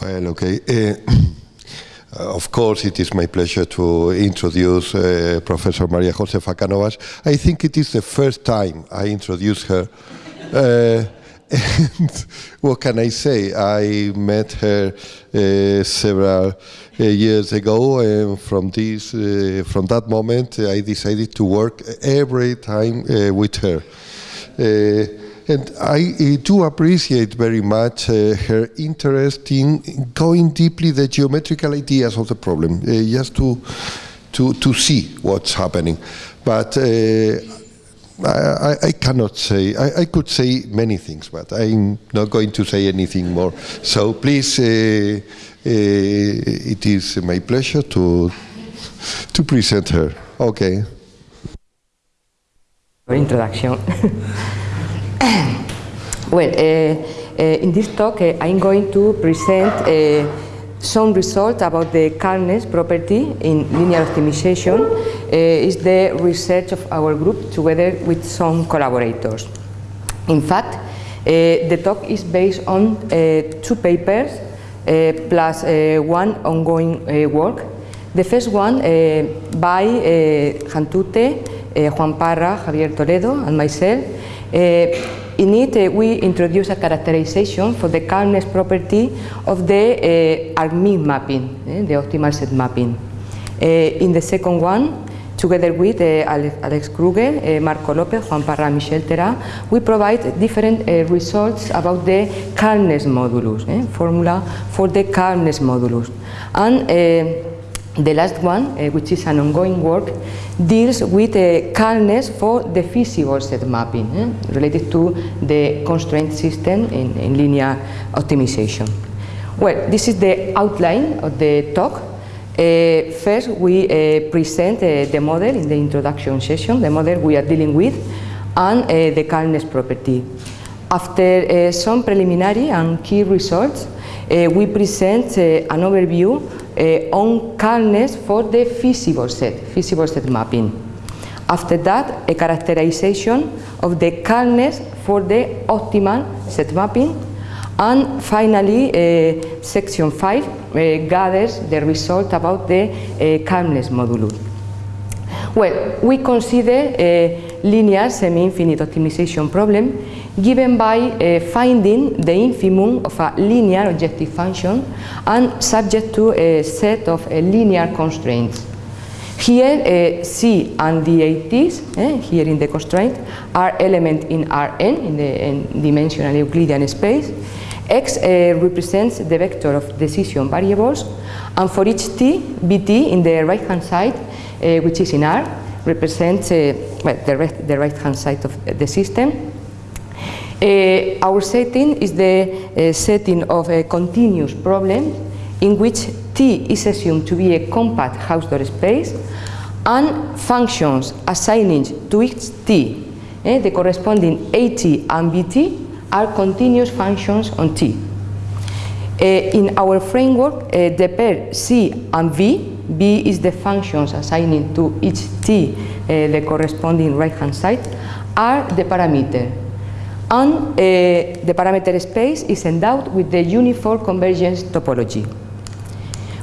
Well, okay. Uh, of course, it is my pleasure to introduce uh, Professor Maria Josefa Cánovas. I think it is the first time I introduce her. Uh, and what can I say? I met her several years ago, and from this, from that moment, I decided to work every time with her. And I uh, do appreciate very much uh, her interest in going deeply the geometrical ideas of the problem, uh, just to, to, to see what's happening. But I, I, cannot say, I, I, could say many things, but I'm not going to say anything more. So please, uh, uh, it is my pleasure to, to present her. Okay. Introduction. well, uh, uh, in this talk uh, I'm going to present some results about the calmness property in linear optimization uh, is the research of our group together with some collaborators. In fact, uh, the talk is based on uh, two papers plus one ongoing work. The first one by Hantoute, Juan Parra, Javier Toledo and myself in it, uh, we introduce a characterization for the calmness property of the uh, argmin mapping, the optimal set mapping. in the second one, together with uh, Alex Kruger, uh, Marco Lopez, Juan Parra, Michel Théra, we provide different uh, results about the calmness modulus, formula for the calmness modulus. And the last one, which is an ongoing work, deals with a calmness for the feasible set mapping eh, related to the constraint system in, in, linear optimization. Well, this is the outline of the talk. Uh, first, we uh, present uh, the model in the introduction session, the model we are dealing with, and uh, the calmness property. After uh, some preliminary and key results, uh, we present an overview uh, on calmness for the feasible set, feasible set mapping. After that, a characterization of the calmness for the optimal set mapping. And finally, uh, section 5 uh, gathers the result about the uh, calmness modulus. Well, we consider a linear semi-infinite optimization problem given by uh, finding the infimum of a linear objective function and subject to a set of uh, linear constraints. Here uh, C and the eh, here in the constraint, are elements in Rn, in the in dimensional Euclidean space. X represents the vector of decision variables and for each t, bt in the right hand side, which is in R, represents well, the, the right hand side of the system. Uh, our setting is the uh, setting of a continuous problem in which T is assumed to be a compact Hausdorff space and functions assigning to each T eh, the corresponding AT and BT are continuous functions on T. Uh, in our framework, uh, the pair C and V, V is the functions assigning to each T uh, the corresponding right hand side, are the parameter and uh, the parameter space is endowed with the uniform convergence topology.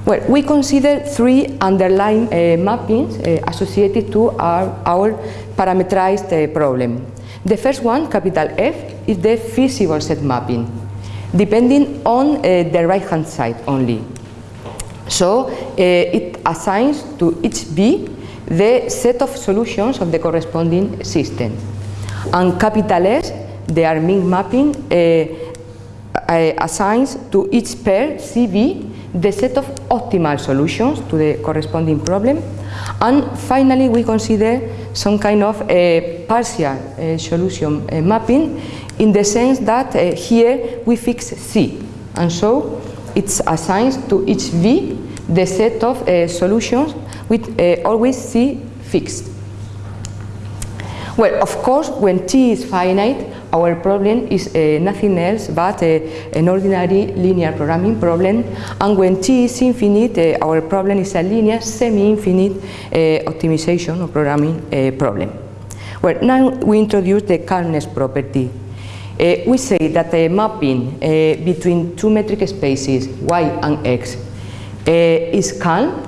Well, we consider three underlying uh, mappings uh, associated to our, our parameterized uh, problem. The first one, capital F, is the feasible set mapping, depending on the right-hand side only. So it assigns to each B the set of solutions of the corresponding system. And capital S the argmin mapping uh, uh, assigns to each pair CV the set of optimal solutions to the corresponding problem and finally we consider some kind of a partial uh, solution uh, mapping in the sense that uh, here we fix C and so it assigns to each V the set of solutions with always C fixed. Well, of course, when T is finite, our problem is uh, nothing else but uh, an ordinary linear programming problem and when T is infinite uh, our problem is a linear semi-infinite uh, optimization or programming uh, problem. Well, now we introduce the calmness property. uh, we say that a mapping between two metric spaces, y and x, is calm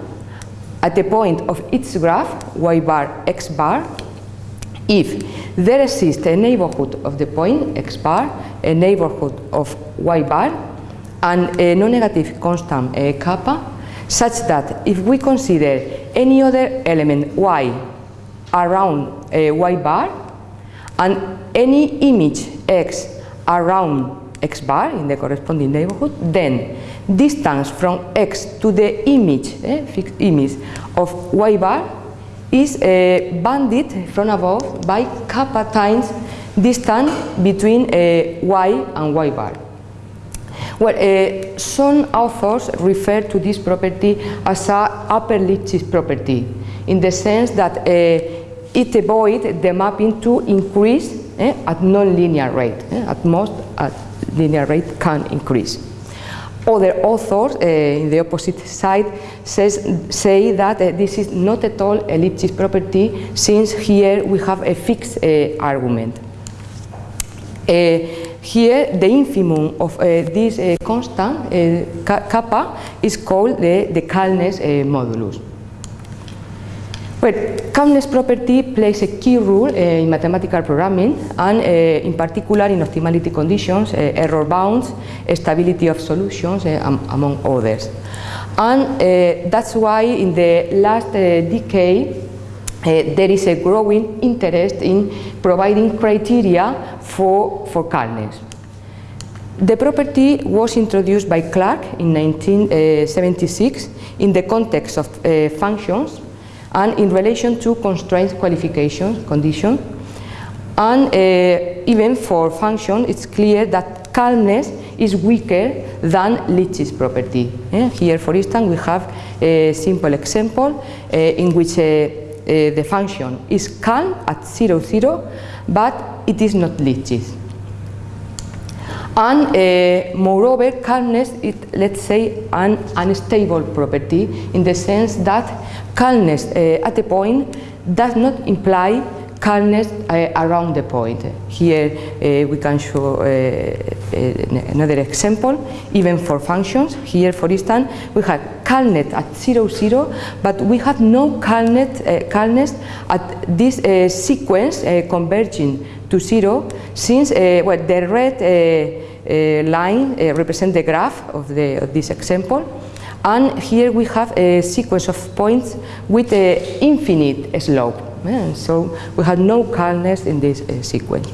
at the point of its graph, y bar, x bar, if there exists a neighborhood of the point x bar, a neighborhood of y bar, and a non-negative constant uh, kappa, such that if we consider any other element y around uh, y bar and any image x around x bar in the corresponding neighborhood, then distance from x to the image, eh, fixed image of y bar is uh, bounded from above by kappa times distance between uh, y and y bar. Well, uh, some authors refer to this property as a upper Lipschitz property, in the sense that uh, it avoids the mapping to increase eh, at non-linear rate. Eh, at most, at linear rate can increase. Other authors uh, in the opposite side says, say that uh, this is not at all Lipschitz property since here we have a fixed uh, argument. here the infimum of this constant, kappa, is called the, the calmness modulus. Well, calmness property plays a key role uh, in mathematical programming and uh, in particular in optimality conditions, uh, error bounds, stability of solutions, am among others. And that's why in the last decade there is a growing interest in providing criteria for, for calmness. The property was introduced by Clarke in 1976 in the context of functions and in relation to constraint qualification condition. And uh, even for function, it's clear that calmness is weaker than Lipschitz property. Eh? Here, for instance, we have a simple example uh, in which uh, the function is calm at 0, 0, but it is not Lipschitz. And uh, moreover, calmness is, let's say, an unstable property in the sense that calmness uh, at the point does not imply calmness uh, around the point. Here uh, we can show uh, uh, another example, even for functions. Here, for instance, we have calmness at 0, 0, but we have no calmness, uh, calmness at this sequence converging to 0, since well, the red line represents the graph of, the, of this example, and here we have a sequence of points with an infinite slope. And so we have no calmness in this uh, sequence.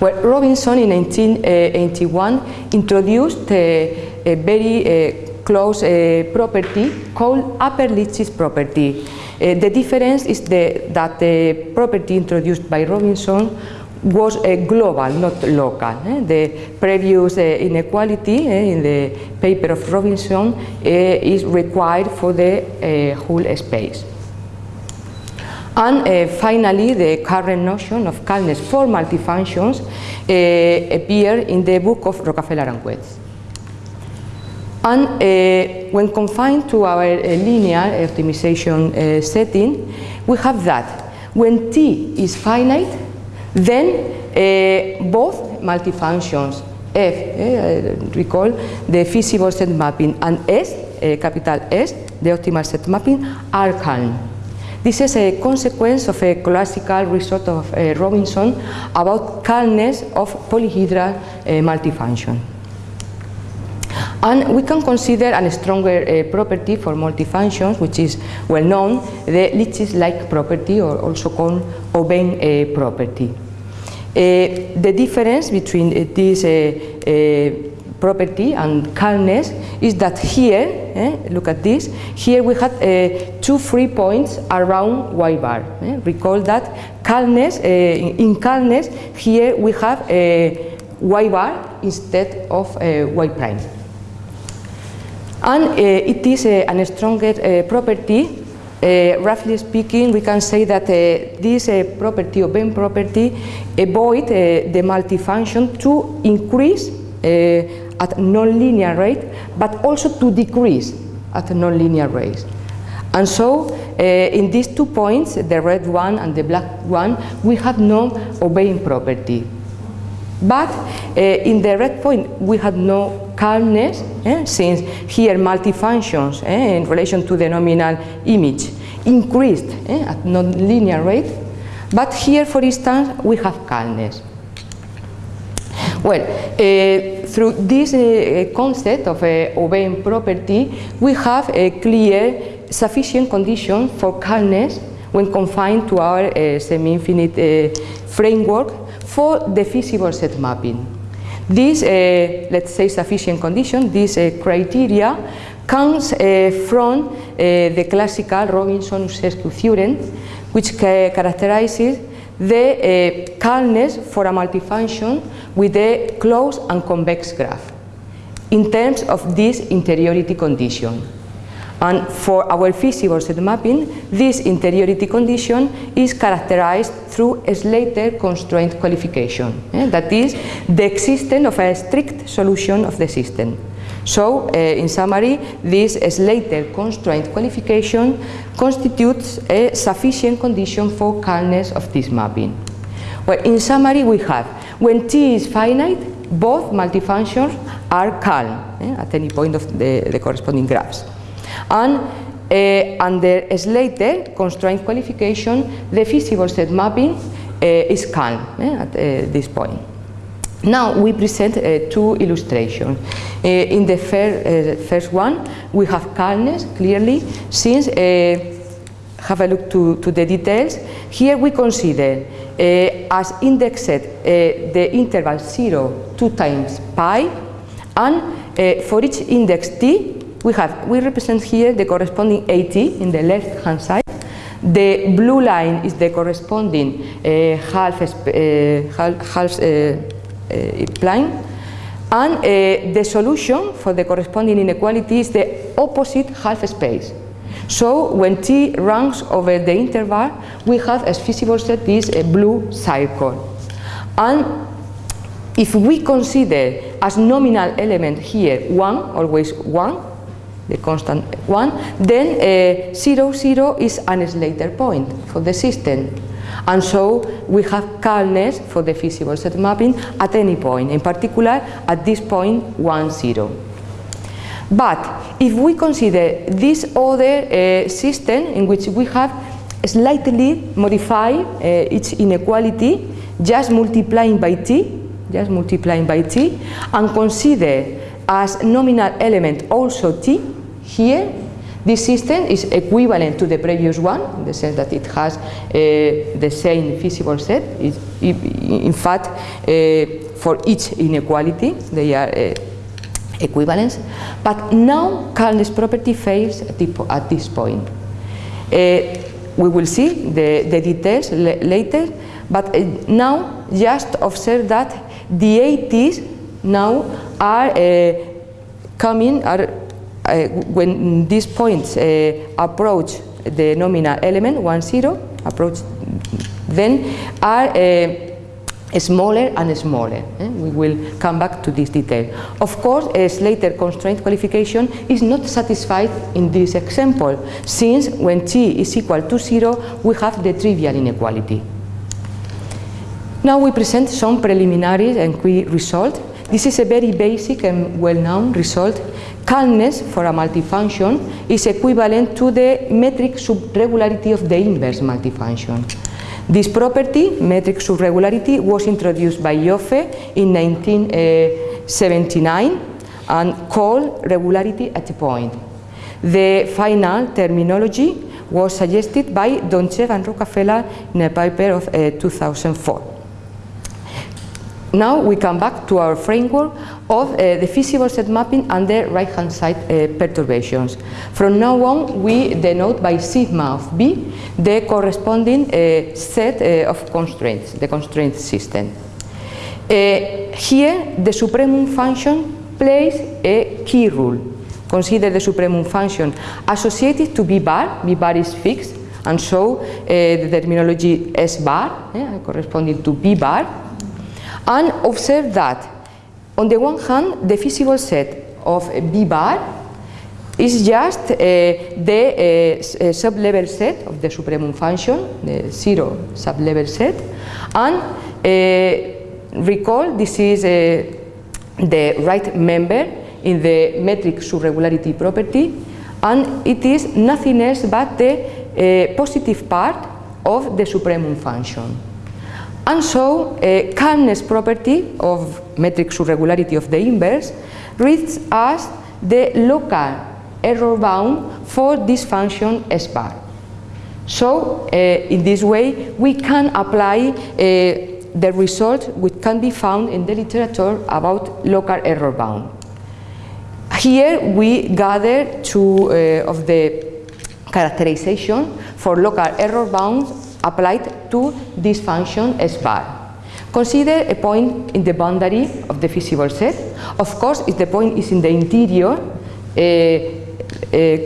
Well, Robinson in 1981 introduced a, a very uh, close uh, property called upper Lipschitz property. Uh, the difference is the, that the property introduced by Robinson was global, not local. Eh? The previous uh, inequality eh, in the paper of Robinson eh, is required for the whole space. And uh, finally, the current notion of calmness for multifunctions uh, appear in the book of Rockafellar and Wets. And uh, when confined to our linear optimization setting, we have that when t is finite, then uh, both multifunctions F, uh, recall the feasible set mapping, and S, uh, capital S, the optimal set mapping, are calm. This is a consequence of a classical result of uh, Robinson about calmness of polyhedral uh, multifunction. And we can consider a stronger uh, property for multifunctions, which is well known, the Lipschitz-like property, or also called uh, property. Uh, the difference between uh, this uh, property and calmness is that here, eh, look at this, here we have uh, two free points around y bar. Eh? Recall that calmness, uh, in calmness, here we have y bar instead of y prime. And it is a stronger property uh, roughly speaking, we can say that uh, this uh, property, Aubin property, avoid the multifunction to increase at nonlinear rate, but also to decrease at nonlinear rate. And so, uh, in these two points, the red one and the black one, we have no Aubin property. But uh, in the red point, we had no calmness, eh, since here multifunctions eh, in relation to the nominal image increased eh, at non-linear rate. But here, for instance, we have calmness. Well, uh, through this uh, concept of a Aubin property, we have a clear sufficient condition for calmness when confined to our uh, semi-infinite uh, framework for the feasible set mapping. This, uh, let's say, sufficient condition, this uh, criteria comes from the classical Robinson-Ursescu theorem, which characterizes the uh, calmness for a multifunction with a closed and convex graph in terms of this interiority condition. And for our feasible set mapping, this interiority condition is characterized through a Slater constraint qualification. Eh? That is, the existence of a strict solution of the system. So, uh, in summary, this Slater constraint qualification constitutes a sufficient condition for calmness of this mapping. Well, in summary, we have, when T is finite, both multifunctions are calm eh, at any point of the, the corresponding graphs. And uh, under Slater constraint qualification, the feasible set mapping uh, is calm eh, at uh, this point. Now we present uh, two illustrations. Uh, in the fir uh, first one, we have calmness clearly, since have a look to, to, the details. Here we consider as indexed the interval 0, 2 times pi, and for each index t, we have, we represent here the corresponding AT in the left hand side. The blue line is the corresponding uh, half, uh, half, half uh, uh, plane and uh, the solution for the corresponding inequality is the opposite half space. So when t runs over the interval, we have as feasible set this a blue circle. And if we consider as nominal element here 1, always 1, the constant 1, then uh, 0, 0 is an Slater point for the system. And so we have calmness for the feasible set mapping at any point, in particular at this point 1, 0. But if we consider this other uh, system in which we have slightly modified uh, its inequality, just multiplying by t, just multiplying by t, and consider as nominal element also t, here this system is equivalent to the previous one in the sense that it has uh, the same feasible set. It, in fact, uh, for each inequality they are uh. But now calmness property fails at this point. Uh, we will see the, the details later, but uh, now just observe that the ATs now are uh, coming, are uh, when these points uh, approach the nominal element 1 0 approach then are smaller and smaller. Eh? We will come back to this detail. Of course, a Slater constraint qualification is not satisfied in this example, since when t is equal to 0, we have the trivial inequality. Now we present some preliminary and key result. This is a very basic and well-known result calmness for a multifunction is equivalent to the metric subregularity of the inverse multifunction. This property, metric subregularity, was introduced by Ioffe in 1979 and called regularity at a point. The final terminology was suggested by Dontchev and Rockafellar in a paper of uh, 2004. Now we come back to our framework of uh, the feasible set mapping and the right-hand side uh, perturbations. From now on, we denote by sigma of B the corresponding uh, set uh, of constraints, the constraint system. Uh, here, the supremum function plays a key role. Consider the supremum function associated to B bar, B bar is fixed, and so uh, the terminology S bar, corresponding to B bar, and observe that on the one hand the feasible set of B bar is just uh, the uh, sublevel set of the supremum function, the zero sublevel set, and uh, recall this is uh, the right member in the metric subregularity property and it is nothing else but the uh, positive part of the supremum function. And so, a calmness property of metric subregularity of the inverse reads as the local error bound for this function S bar. So, uh, in this way, we can apply uh, the result which can be found in the literature about local error bound. Here we gather two uh, of the characterization for local error bounds applied to this function S bar. Consider a point in the boundary of the feasible set. Of course, if the point is in the interior, uh, uh,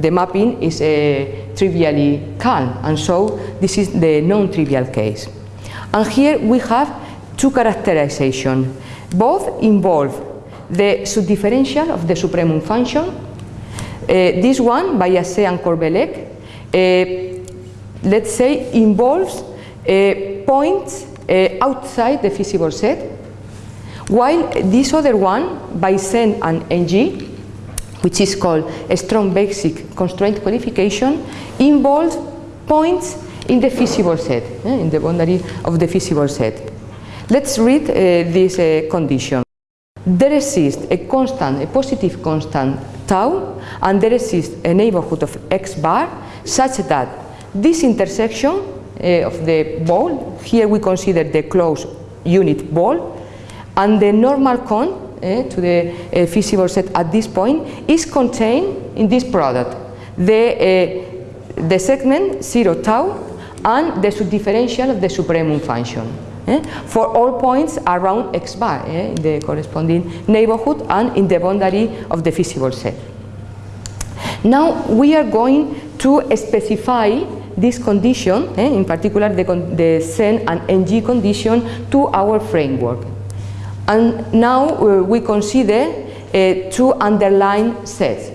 the mapping is uh, trivially calm, and so this is the non-trivial case. And here we have two characterizations. Both involve the subdifferential of the supremum function. Uh, this one, by Azé and Corvellec, uh, let's say involves uh, points uh, outside the feasible set, while this other one, by Zheng and Ng, which is called a strong basic constraint qualification, involves points in the feasible set, eh, in the boundary of the feasible set. Let's read uh, this condition. There exists a constant, a positive constant tau, and there exists a neighborhood of x bar such that this intersection uh, of the ball, here we consider the closed unit ball, and the normal cone uh, to the uh, feasible set at this point is contained in this product. The, the segment 0 tau and the subdifferential of the supremum function. Eh, for all points around x bar eh, in the corresponding neighborhood and in the boundary of the feasible set. Now we are going to specify this condition, eh, in particular the, the Zheng and Ng condition to our framework. And now uh, we consider uh, two underlying sets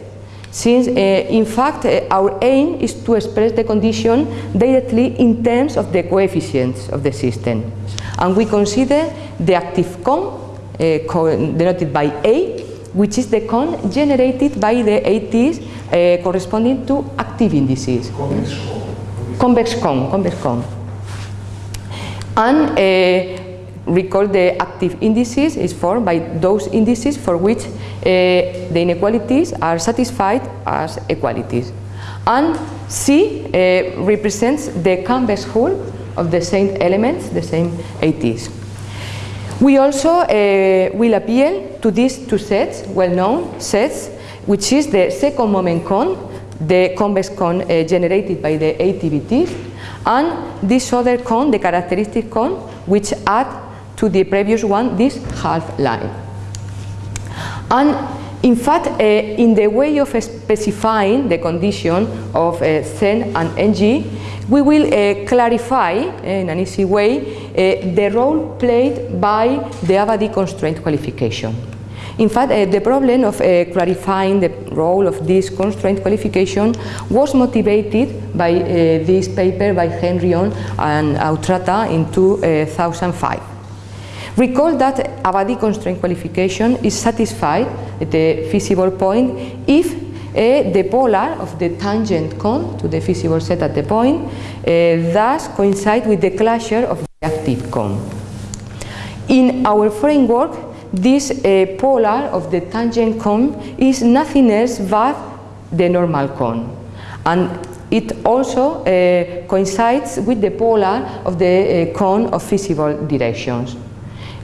since uh, in fact uh, our aim is to express the condition directly in terms of the coefficients of the system. And we consider the active cone, uh, denoted by A, which is the cone generated by the ATs uh, corresponding to active indices. Cone. Convex cone, convex cone. And uh, recall the active indices is formed by those indices for which uh, the inequalities are satisfied as equalities. And C uh, represents the convex hull of the same elements, the same ATs. We also uh, will appeal to these two sets, well-known sets, which is the second moment cone, the convex cone uh, generated by the ATVTs, and this other cone, the characteristic cone, which add to the previous one this half line. And in fact, uh, in the way of specifying the condition of uh, Zheng and Ng, we will uh, clarify in an easy way uh, the role played by the Abadi constraint qualification. In fact, uh, the problem of uh, clarifying the role of this constraint qualification was motivated by this paper by Henrion and Outrata in 2005. Recall that Abadi constraint qualification is satisfied at the feasible point if uh, the polar of the tangent cone to the feasible set at the point uh, thus coincide with the closure of the active cone. In our framework, this uh, polar of the tangent cone is nothing else but the normal cone. And it also uh, coincides with the polar of the uh, cone of feasible directions.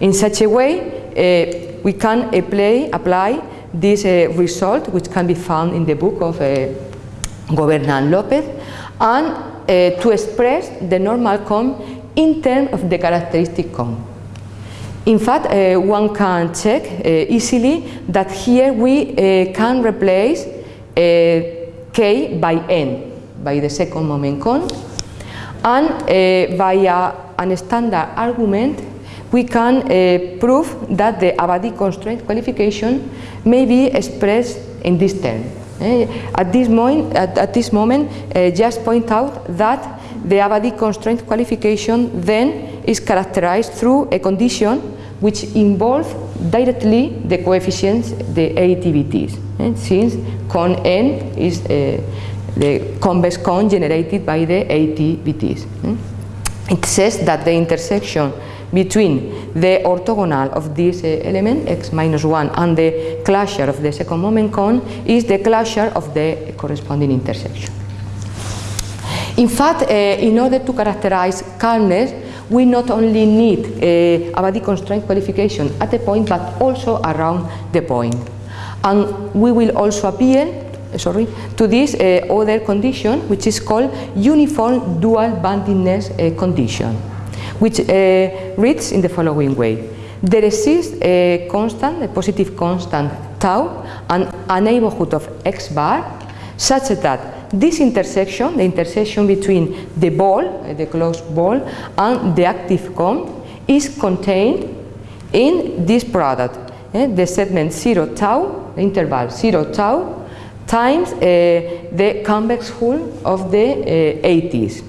In such a way, uh, we can apply, apply this uh, result, which can be found in the book of uh, Goberna and Lopez, and uh, to express the normal cone in terms of the characteristic cone. In fact, uh, one can check uh, easily that here we uh, can replace k by n, by the second moment cone, and via a standard argument we can uh, prove that the Abadi constraint qualification may be expressed in this term. Uh, at, this moment, at, at this moment, uh, just point out that the Abadi constraint qualification then is characterized through a condition which involves directly the coefficients, the ATVTs, eh, since con n is uh, the convex cone generated by the ATVTs. Eh. It says that the intersection between the orthogonal of this uh, element, x minus 1, and the closure of the second moment cone is the closure of the corresponding intersection. In fact, uh, in order to characterize calmness, we not only need a Abadi constraint qualification at the point, but also around the point. And we will also appeal sorry, to this uh, other condition, which is called uniform dual boundedness uh, condition, which uh, reads in the following way. There exists a constant, a positive constant tau, and a neighborhood of x bar, such that this intersection, the intersection between the ball, the closed ball, and the active cone is contained in this product, eh, the segment 0 tau, the interval 0 tau, times uh, the convex hull of the uh, ATs.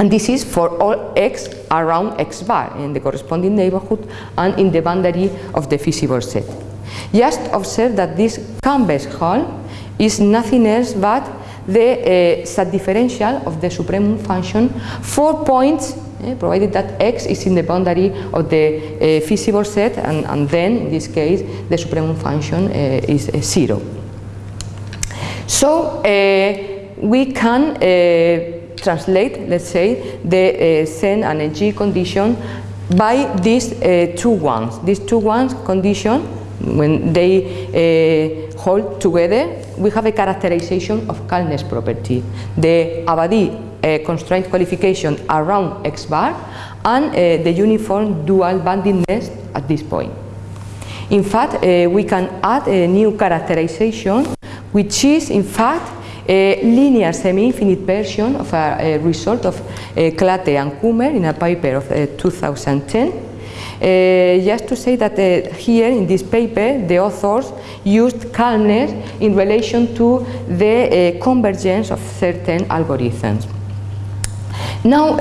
And this is for all x around x bar in the corresponding neighborhood and in the boundary of the feasible set. Just observe that this convex hull is nothing else but the uh, subdifferential of the supremum function for points uh, provided that x is in the boundary of the uh, feasible set and, and, then in this case the supremum function is zero. So we can translate, let's say, the uh, and G condition by these uh, two ones. These two ones condition, when they uh, hold together, we have a characterization of calmness property. The Abadi uh, constraint qualification around X bar and uh, the uniform dual boundedness at this point. In fact, uh, we can add a new characterization which is in fact a linear semi-infinite version of a, a result of uh, Klatte and Kummer in a paper of uh, 2010 uh, just to say that uh, here in this paper the authors used calmness in relation to the uh, convergence of certain algorithms. Now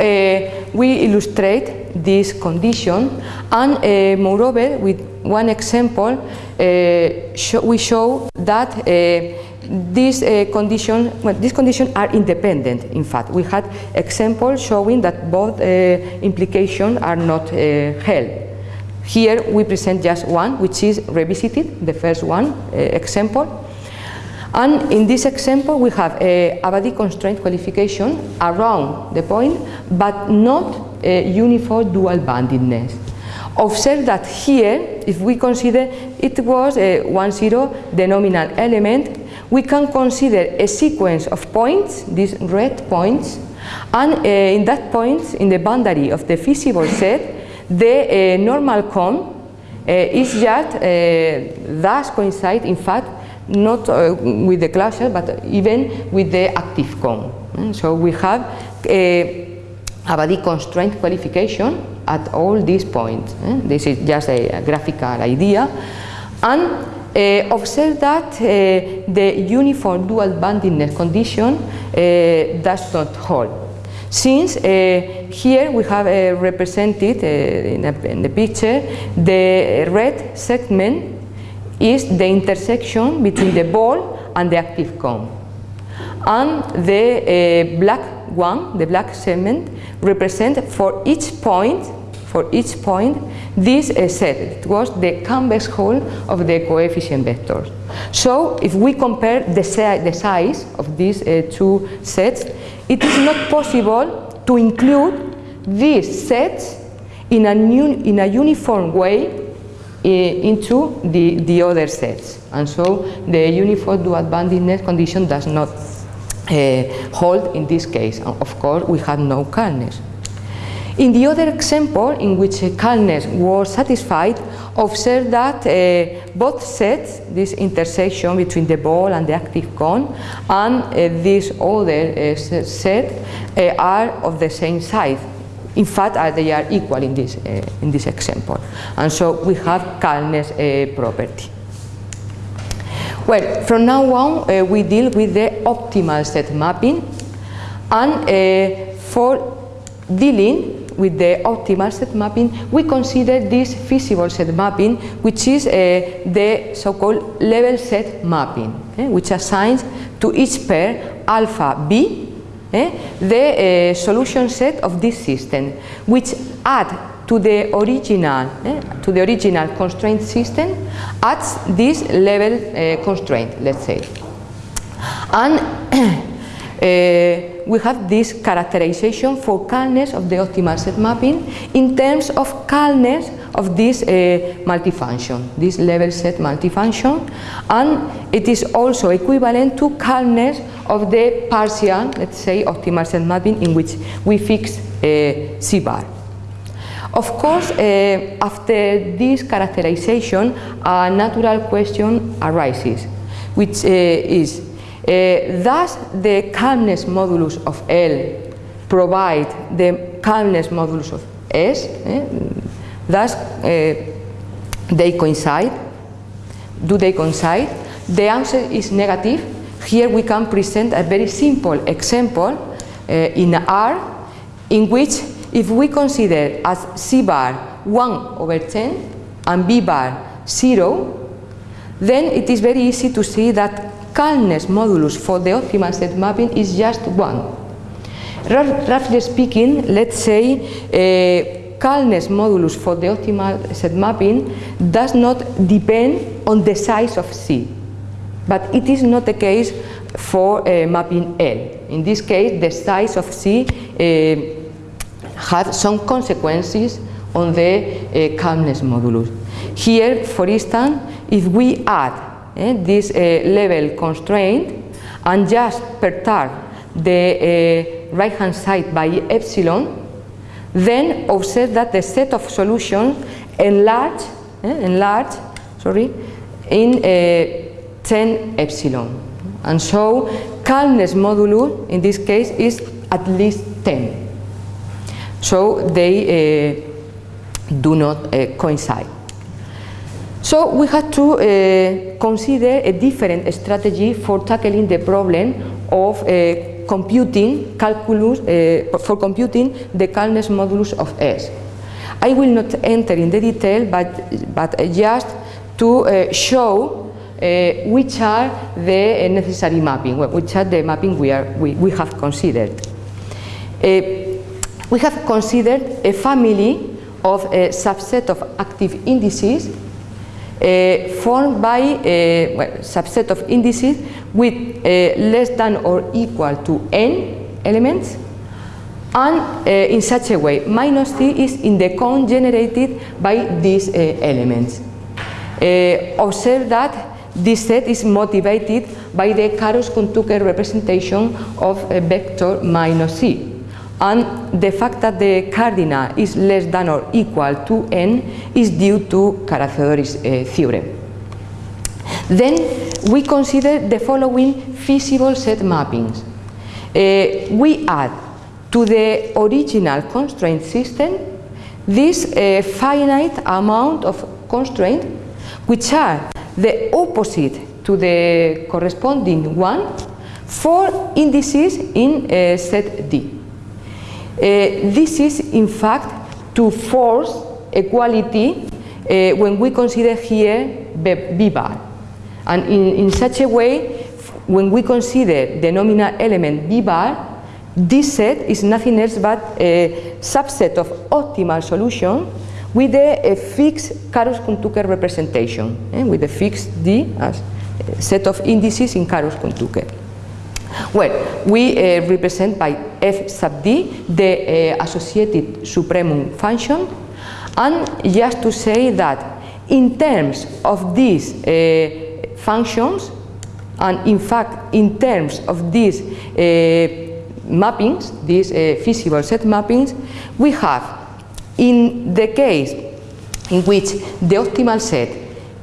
we illustrate this condition and moreover with one example sh we show that these uh, conditions, well, these conditions are independent. In fact, we had examples showing that both uh, implications are not uh, held. Here we present just one, which is revisited, the first one uh, example. And in this example, we have a Abadi constraint qualification around the point, but not a uniform dual boundedness. Observe that here, if we consider it was a 1, 0, the nominal element, we can consider a sequence of points, these red points, and uh, in that point, in the boundary of the feasible set, the uh, normal cone uh, is just uh, thus coincide in fact not with the closure but even with the active cone. Mm, so we have a Abadi constraint qualification at all these points. Eh? This is just a, a graphical idea. And uh, observe that uh, the uniform dual boundedness condition uh, does not hold. Since here we have represented in, a, in, the picture the red segment is the intersection between the ball and the active cone. And the black one, the black segment, represent for each point for each point this uh, set was the convex hull of the coefficient vectors. So if we compare the, the size of these uh, two sets it is not possible to include these sets in a, in a uniform way uh, into the, the other sets. And so the uniform dual boundedness condition does not uh, hold in this case. Of course, we have no calmness. In the other example, in which calmness was satisfied, observe that uh, both sets, this intersection between the ball and the active cone, and uh, this other uh, set uh, are of the same size. In fact, uh, they are equal in this, uh, in this example. And so we have calmness property. Well, from now on, we deal with the optimal set mapping. And for dealing with the optimal set mapping, we consider this feasible set mapping, which is uh, the so-called level set mapping, eh, which assigns to each pair alpha b eh, the uh, solution set of this system, which add to the original eh, to the original constraint system adds this level uh, constraint, let's say, and uh, we have this characterization for calmness of the optimal set mapping in terms of calmness of this uh, multifunction, this level set multifunction, and it is also equivalent to calmness of the partial, let's say, optimal set mapping in which we fix uh, C bar. Of course, uh, after this characterization, a natural question arises, which uh, is, uh, does the calmness modulus of L provide the calmness modulus of S? Eh? Thus, uh, they coincide. Do they coincide? The answer is negative. Here we can present a very simple example uh, in R in which if we consider as C bar 1 over 10 and B bar 0, then it is very easy to see that calmness modulus for the optimal set mapping is just 1. Roughly speaking, let's say calmness modulus for the optimal set mapping does not depend on the size of C, but it is not the case for uh, mapping L. In this case, the size of C uh, had some consequences on the uh, calmness modulus. Here, for instance, if we add eh, this uh, level constraint and just perturb the uh, right hand side by epsilon, then observe that the set of solutions enlarge, eh, enlarge sorry, in uh, 10 epsilon. And so calmness modulus in this case is at least 10. So they uh, do not uh, coincide. So we had to uh, consider a different strategy for tackling the problem of uh, computing calculus, uh, for computing the calmness modulus of S. I will not enter in the detail, but, but just to uh, show uh, which are the necessary mapping, which are the mapping we, are, we, we have considered. we have considered a family of a subset of active indices uh, Uh, formed by a well, subset of indices with uh, less than or equal to n elements and uh, in such a way minus t is in the cone generated by these uh, elements. observe that this set is motivated by the Karush-Kuhn-Tucker representation of a vector minus c and the fact that the cardinal is less than or equal to n is due to Carathéodory's uh, theorem. Then we consider the following feasible set mappings. Uh, we add to the original constraint system this uh, finite amount of constraints which are the opposite to the corresponding one for indices in uh, set D. Uh, this is in fact to force equality uh, when we consider here B bar. And in, in such a way, when we consider the nominal element B bar, this set is nothing else but a subset of optimal solution with a, a fixed Karush-Kuhn-Tucker representation, eh, with a fixed D as a set of indices in Karush-Kuhn-Tucker. Well, we uh, represent by f sub d the uh, associated supremum function. And just to say that in terms of these uh, functions and in fact in terms of these mappings, these feasible set mappings, we have in the case in which the optimal set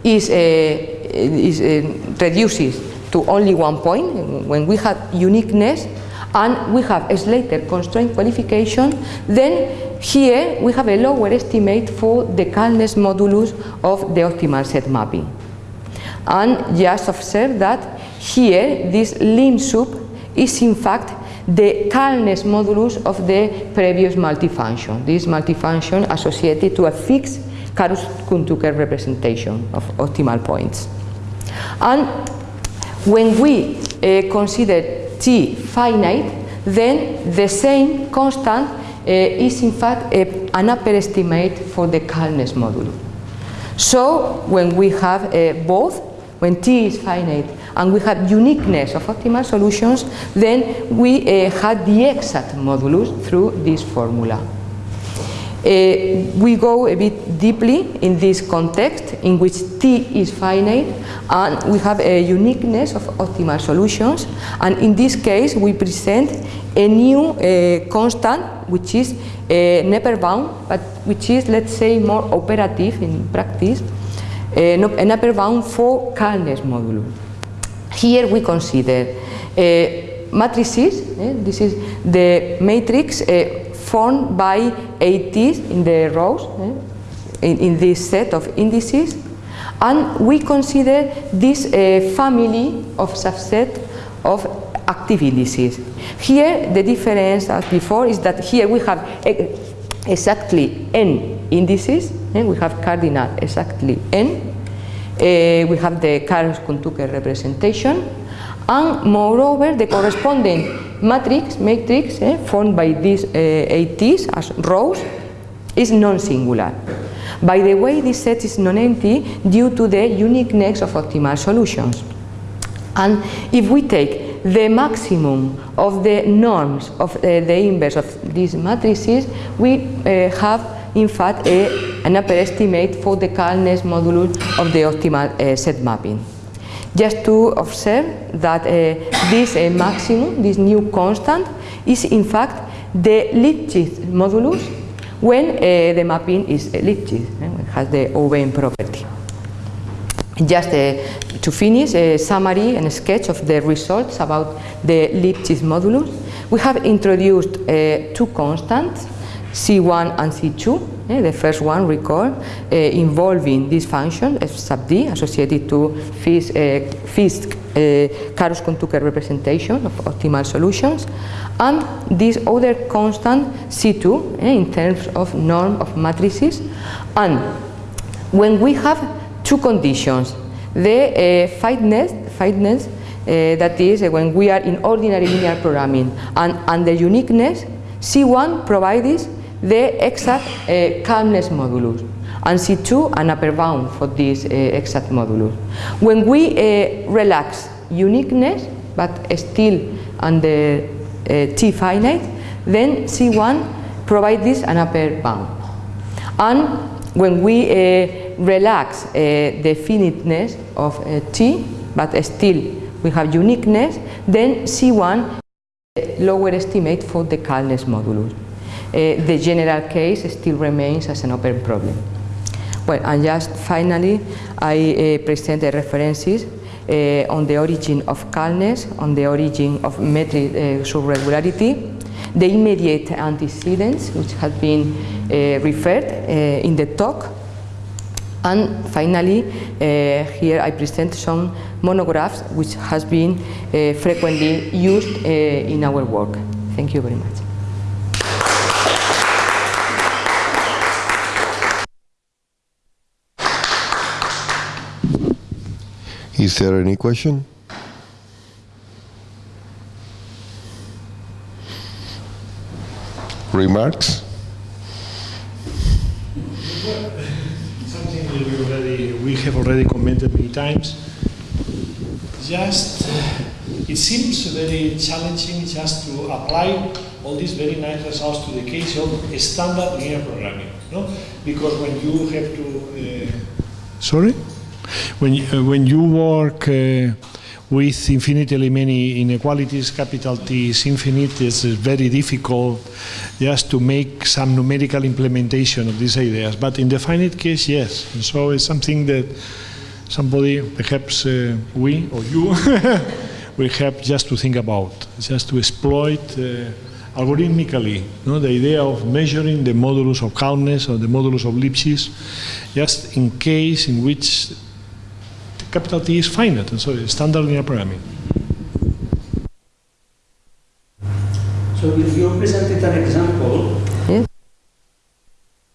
is, is reduces to only one point when we have uniqueness and we have a Slater constraint qualification, then here we have a lower estimate for the calmness modulus of the optimal set mapping. And just observe that here this lim sup is in fact the calmness modulus of the previous multifunction. This multifunction associated to a fixed Karush-Kuhn-Tucker representation of optimal points. And when we uh, consider T finite, then the same constant uh, is in fact a, an upper estimate for the calmness modulus. So when we have uh, both, when T is finite and we have uniqueness of optimal solutions, then we uh, had the exact modulus through this formula. Uh, we go a bit deeply in this context in which T is finite and we have a uniqueness of optimal solutions and in this case we present a new uh, constant which is uh, never bound but which is let's say more operative in practice uh, an upper bound for calmness modulus. Here we consider uh, matrices, eh, this is the matrix formed by ATs in the rows, eh, in, in, this set of indices, and we consider this uh, family of subset of active indices. Here the difference as before is that here we have exactly n indices, eh, we have cardinal exactly n, uh, we have the Karush-Kuhn-Tucker representation, and moreover the corresponding matrix, matrix eh, formed by these uh, ATs as rows is non-singular. By the way, this set is non-empty due to the uniqueness of optimal solutions. And if we take the maximum of the norms of uh, the inverse of these matrices, we uh, have in fact a, an upper estimate for the calmness modulus of the optimal set mapping just to observe that uh, this uh, maximum, this new constant, is in fact the Lipschitz modulus when uh, the mapping is Lipschitz, it has the Aubin property. Just to finish, a summary and a sketch of the results about the Lipschitz modulus. We have introduced two constants, C1 and C2, Eh, the first one, recall, eh, involving this function, F sub d, associated to Fisk, eh, Fisk Karush-Kuhn-Tucker representation of optimal solutions, and this other constant C2 in terms of norm of matrices. And when we have two conditions, the fineness, fineness that is when we are in ordinary linear programming, and, and the uniqueness, C1 provides the exact uh, calmness modulus and C2 an upper bound for this uh, exact modulus. When we uh, relax uniqueness but still under T finite then C1 provides this an upper bound. And when we relax the finiteness of T but still we have uniqueness then C1 lower estimate for the calmness modulus. Uh, the general case still remains as an open problem. Well, and just finally, I uh, present the references uh, on the origin of calmness, on the origin of metric uh, subregularity, the immediate antecedents, which have been uh, referred uh, in the talk, and finally, here I present some monographs which has been frequently used in our work. Thank you very much. Is there any question? Remarks? Something that we, already, we have already commented many times. Just, it seems very challenging just to apply all these very nice results to the case of standard linear programming, no? Because when you have to, uh, sorry? When uh, when you work uh, with infinitely many inequalities, capital T is infinite, it's very difficult just to make some numerical implementation of these ideas. But in the finite case, yes. And so it's something that somebody, perhaps uh, we or you, will have just to think about, just to exploit uh, algorithmically know, the idea of measuring the modulus of calmness or the modulus of Lipschitz, just in case in which capital T is finite, and so it's standard linear programming. So if you presented an example, Yes.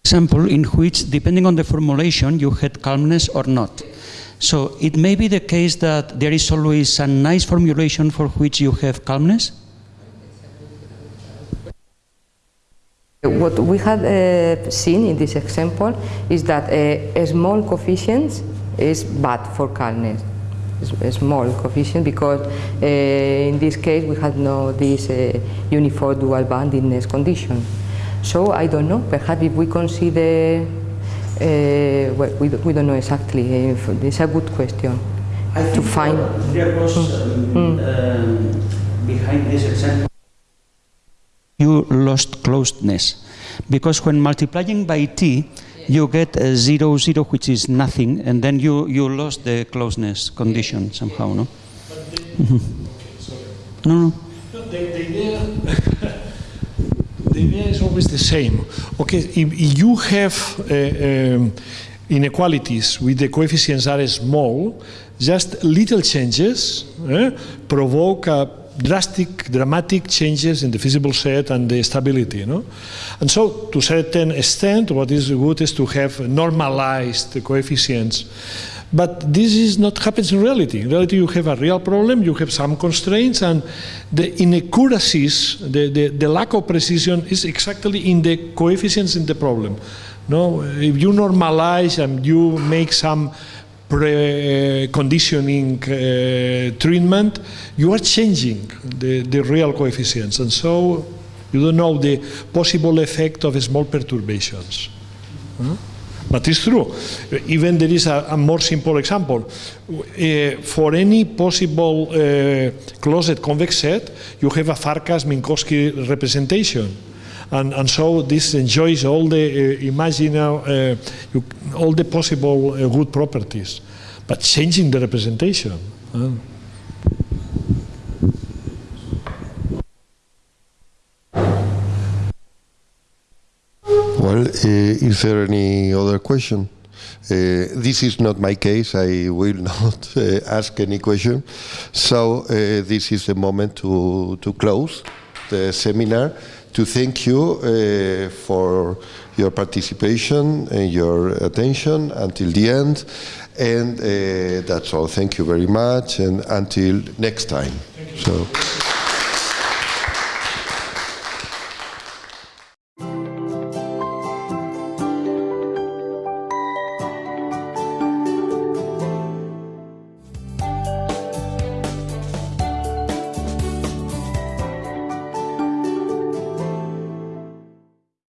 example in which, depending on the formulation, you had calmness or not. So it may be the case that there is always a nice formulation for which you have calmness. What we have uh, seen in this example is that uh, a small coefficient is bad for calmness. A small coefficient because uh, in this case we have no this uh, uniform dual boundedness condition. So I don't know. Perhaps if we consider, uh, well, we, don't- we don't know exactly. If, it's a good question I to think find. there was um, um, behind this example You lost closeness Because when multiplying by t, you get a zero, zero, which is nothing, and then you, you lost the closeness condition somehow, no? No, no. No, the, the idea, the idea is always the same. Okay, if, if you have uh, um, inequalities with the coefficients are small, just little changes eh, provoke a drastic, dramatic changes in the feasible set and the stability. Know? And so, to a certain extent, what is good is to have normalized coefficients. But this is not happens in reality. In reality, you have a real problem, you have some constraints, and the inaccuracies, the, the, the lack of precision is exactly in the coefficients in the problem. No, if you normalize and you make some pre-conditioning uh, treatment, you are changing the, the real coefficients, and so you don't know the possible effect of small perturbations. But it's true. Even there is a, a more simple example. Uh, for any possible uh, closed convex set, you have a Farkas-Minkowski representation. And, and so this enjoys all the uh, imaginal, uh, all the possible uh, good properties, but changing the representation. huh? Well, uh, is there any other question? Uh, this is not my case. I will not uh, ask any question. So uh, this is the moment to, to close the seminar. To thank you uh, for your participation and your attention until the end. And uh, that's all. Thank you very much. And until next time. So.